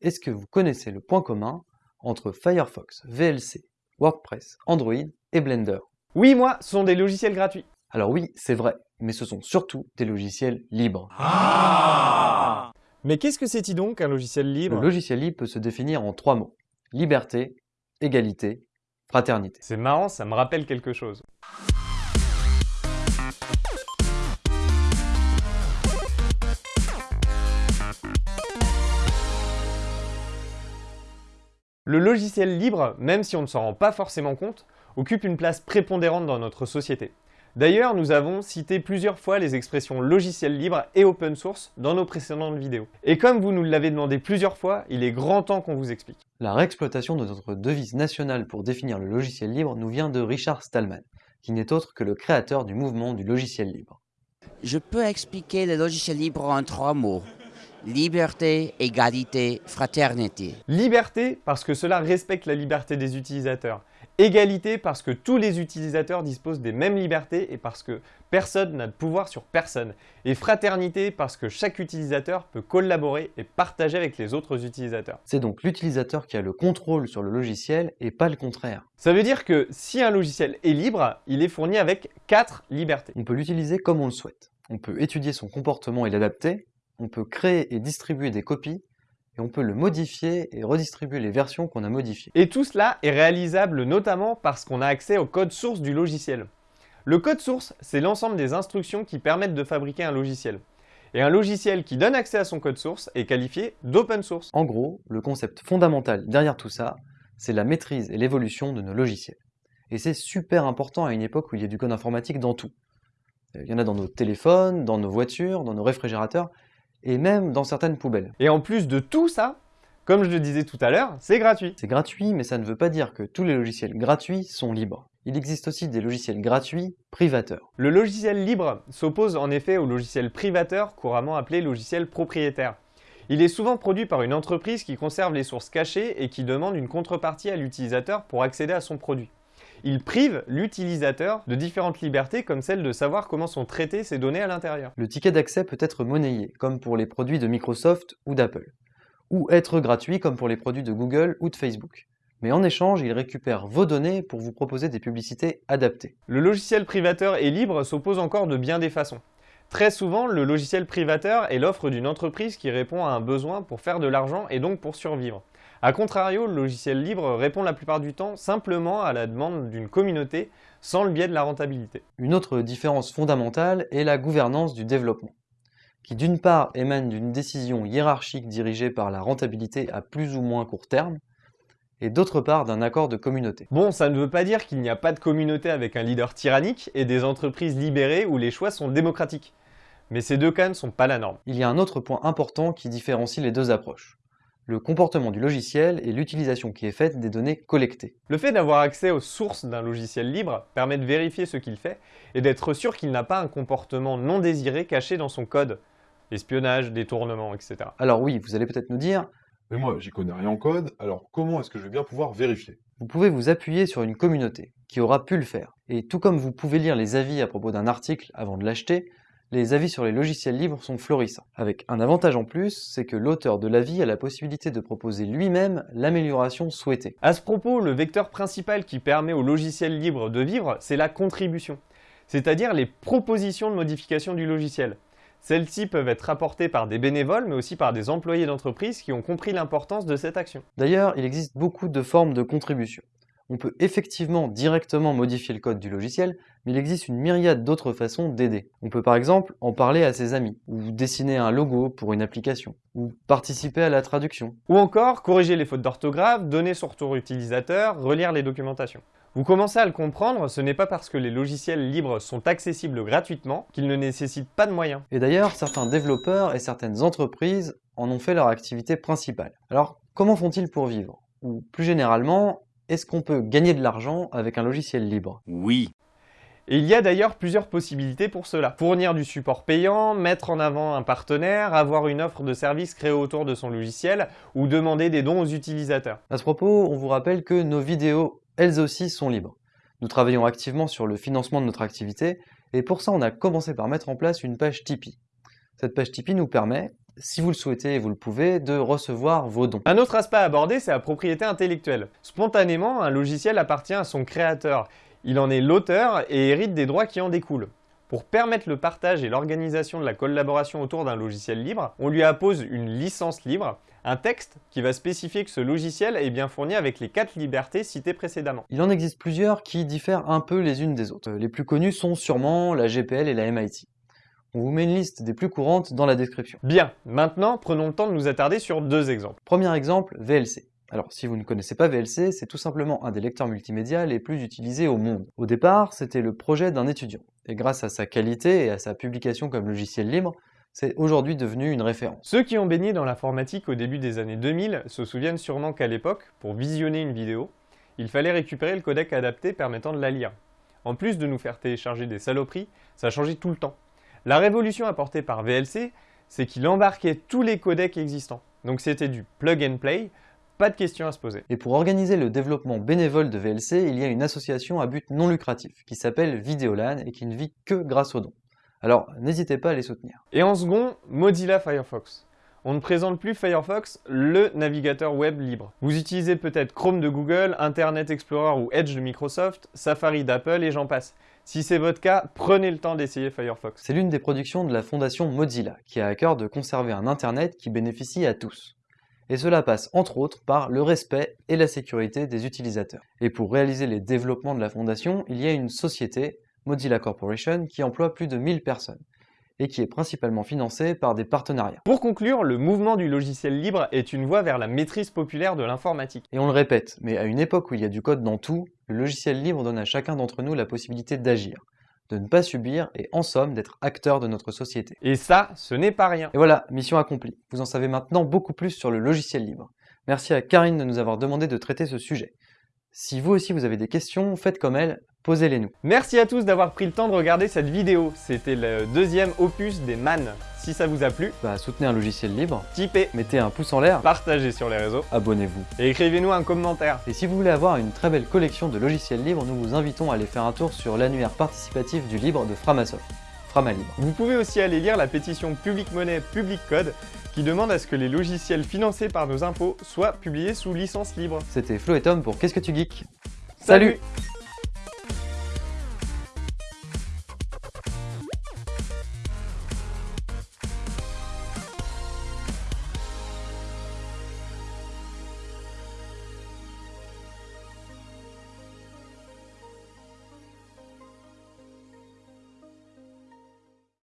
est-ce que vous connaissez le point commun entre Firefox, VLC, WordPress, Android et Blender? Oui, moi, ce sont des logiciels gratuits. Alors oui, c'est vrai, mais ce sont surtout des logiciels libres. Mais qu'est-ce que c'est-il donc un logiciel libre? Le logiciel libre peut se définir en trois mots. Liberté, égalité, fraternité. C'est marrant, ça me rappelle quelque chose. Le logiciel libre, même si on ne s'en rend pas forcément compte, occupe une place prépondérante dans notre société. D'ailleurs, nous avons cité plusieurs fois les expressions logiciel libre et open source dans nos précédentes vidéos. Et comme vous nous l'avez demandé plusieurs fois, il est grand temps qu'on vous explique. La réexploitation de notre devise nationale pour définir le logiciel libre nous vient de Richard Stallman, qui n'est autre que le créateur du mouvement du logiciel libre. Je peux expliquer le logiciel libre en trois mots. Liberté, égalité, fraternité. Liberté parce que cela respecte la liberté des utilisateurs. Égalité parce que tous les utilisateurs disposent des mêmes libertés et parce que personne n'a de pouvoir sur personne. Et fraternité parce que chaque utilisateur peut collaborer et partager avec les autres utilisateurs. C'est donc l'utilisateur qui a le contrôle sur le logiciel et pas le contraire. Ça veut dire que si un logiciel est libre, il est fourni avec quatre libertés. On peut l'utiliser comme on le souhaite. On peut étudier son comportement et l'adapter, on peut créer et distribuer des copies, et on peut le modifier et redistribuer les versions qu'on a modifiées. Et tout cela est réalisable notamment parce qu'on a accès au code source du logiciel. Le code source, c'est l'ensemble des instructions qui permettent de fabriquer un logiciel. Et un logiciel qui donne accès à son code source est qualifié d'open source. En gros, le concept fondamental derrière tout ça, c'est la maîtrise et l'évolution de nos logiciels. Et c'est super important à une époque où il y a du code informatique dans tout. Il y en a dans nos téléphones, dans nos voitures, dans nos réfrigérateurs, et même dans certaines poubelles. Et en plus de tout ça, comme je le disais tout à l'heure, c'est gratuit. C'est gratuit, mais ça ne veut pas dire que tous les logiciels gratuits sont libres. Il existe aussi des logiciels gratuits privateurs. Le logiciel libre s'oppose en effet au logiciel privateur, couramment appelé logiciel propriétaire. Il est souvent produit par une entreprise qui conserve les sources cachées et qui demande une contrepartie à l'utilisateur pour accéder à son produit il prive l'utilisateur de différentes libertés comme celle de savoir comment sont traitées ces données à l'intérieur. Le ticket d'accès peut être monnayé, comme pour les produits de Microsoft ou d'Apple, ou être gratuit comme pour les produits de Google ou de Facebook. Mais en échange, il récupère vos données pour vous proposer des publicités adaptées. Le logiciel privateur et libre s'oppose encore de bien des façons. Très souvent, le logiciel privateur est l'offre d'une entreprise qui répond à un besoin pour faire de l'argent et donc pour survivre. A contrario, le logiciel libre répond la plupart du temps simplement à la demande d'une communauté sans le biais de la rentabilité. Une autre différence fondamentale est la gouvernance du développement, qui d'une part émane d'une décision hiérarchique dirigée par la rentabilité à plus ou moins court terme, et d'autre part d'un accord de communauté. Bon, ça ne veut pas dire qu'il n'y a pas de communauté avec un leader tyrannique et des entreprises libérées où les choix sont démocratiques. Mais ces deux cas ne sont pas la norme. Il y a un autre point important qui différencie les deux approches le comportement du logiciel et l'utilisation qui est faite des données collectées. Le fait d'avoir accès aux sources d'un logiciel libre permet de vérifier ce qu'il fait et d'être sûr qu'il n'a pas un comportement non désiré caché dans son code. Espionnage, détournement, etc. Alors oui, vous allez peut-être nous dire Mais moi, j'y connais rien en code, alors comment est-ce que je vais bien pouvoir vérifier? Vous pouvez vous appuyer sur une communauté qui aura pu le faire. Et tout comme vous pouvez lire les avis à propos d'un article avant de l'acheter, les avis sur les logiciels libres sont florissants. Avec un avantage en plus, c'est que l'auteur de l'avis a la possibilité de proposer lui-même l'amélioration souhaitée. À ce propos, le vecteur principal qui permet aux logiciels libres de vivre, c'est la contribution, c'est-à-dire les propositions de modification du logiciel. Celles-ci peuvent être apportées par des bénévoles, mais aussi par des employés d'entreprise qui ont compris l'importance de cette action. D'ailleurs, il existe beaucoup de formes de contribution on peut effectivement directement modifier le code du logiciel, mais il existe une myriade d'autres façons d'aider. On peut par exemple en parler à ses amis, ou dessiner un logo pour une application, ou participer à la traduction. Ou encore corriger les fautes d'orthographe, donner son retour utilisateur, relire les documentations. Vous commencez à le comprendre, ce n'est pas parce que les logiciels libres sont accessibles gratuitement qu'ils ne nécessitent pas de moyens. Et d'ailleurs, certains développeurs et certaines entreprises en ont fait leur activité principale. Alors, comment font-ils pour vivre? Ou plus généralement, est-ce qu'on peut gagner de l'argent avec un logiciel libre? Oui. Et il y a d'ailleurs plusieurs possibilités pour cela. Fournir du support payant, mettre en avant un partenaire, avoir une offre de service créée autour de son logiciel ou demander des dons aux utilisateurs. À ce propos, on vous rappelle que nos vidéos, elles aussi, sont libres. Nous travaillons activement sur le financement de notre activité et pour ça on a commencé par mettre en place une page Tipeee. Cette page Tipeee nous permet, si vous le souhaitez et vous le pouvez, de recevoir vos dons. Un autre aspect à aborder, c'est la propriété intellectuelle. Spontanément, un logiciel appartient à son créateur. Il en est l'auteur et hérite des droits qui en découlent. Pour permettre le partage et l'organisation de la collaboration autour d'un logiciel libre, on lui appose une licence libre, un texte qui va spécifier que ce logiciel est bien fourni avec les quatre libertés citées précédemment. Il en existe plusieurs qui diffèrent un peu les unes des autres. Les plus connues sont sûrement la GPL et la MIT. On vous met une liste des plus courantes dans la description. Bien, maintenant prenons le temps de nous attarder sur deux exemples. Premier exemple, VLC. Alors, si vous ne connaissez pas VLC, c'est tout simplement un des lecteurs multimédia les plus utilisés au monde. Au départ, c'était le projet d'un étudiant, et grâce à sa qualité et à sa publication comme logiciel libre, c'est aujourd'hui devenu une référence. Ceux qui ont baigné dans l'informatique au début des années 2000 se souviennent sûrement qu'à l'époque, pour visionner une vidéo, il fallait récupérer le codec adapté permettant de la lire. En plus de nous faire télécharger des saloperies, ça changeait tout le temps. La révolution apportée par VLC, c'est qu'il embarquait tous les codecs existants. Donc c'était du plug and play, pas de questions à se poser. Et pour organiser le développement bénévole de VLC, il y a une association à but non lucratif qui s'appelle Videolan et qui ne vit que grâce aux dons. Alors n'hésitez pas à les soutenir. Et en second, Mozilla Firefox. On ne présente plus Firefox, le navigateur web libre. Vous utilisez peut-être Chrome de Google, Internet Explorer ou Edge de Microsoft, Safari d'Apple et j'en passe. Si c'est votre cas, prenez le temps d'essayer Firefox. C'est l'une des productions de la fondation Mozilla, qui a à cœur de conserver un Internet qui bénéficie à tous et cela passe entre autres par le respect et la sécurité des utilisateurs. Et pour réaliser les développements de la fondation, il y a une société, Mozilla Corporation, qui emploie plus de 1000 personnes et qui est principalement financée par des partenariats. Pour conclure, le mouvement du logiciel libre est une voie vers la maîtrise populaire de l'informatique. Et on le répète, mais à une époque où il y a du code dans tout, le logiciel libre donne à chacun d'entre nous la possibilité d'agir de ne pas subir et en somme d'être acteur de notre société. Et ça, ce n'est pas rien. Et voilà, mission accomplie. Vous en savez maintenant beaucoup plus sur le logiciel libre. Merci à Karine de nous avoir demandé de traiter ce sujet. Si vous aussi vous avez des questions, faites comme elle, posez-les nous. Merci à tous d'avoir pris le temps de regarder cette vidéo. C'était le deuxième opus des MAN. Si ça vous a plu, bah, soutenez un logiciel libre, typez, mettez un pouce en l'air, partagez sur les réseaux, abonnez-vous et écrivez-nous un commentaire. Et si vous voulez avoir une très belle collection de logiciels libres, nous vous invitons à aller faire un tour sur l'annuaire participatif du libre de Framasoft, Vous pouvez aussi aller lire la pétition Public Money Public Code qui demande à ce que les logiciels financés par nos impôts soient publiés sous licence libre. C'était Flo et Tom pour Qu'est-ce que tu geeks? Salut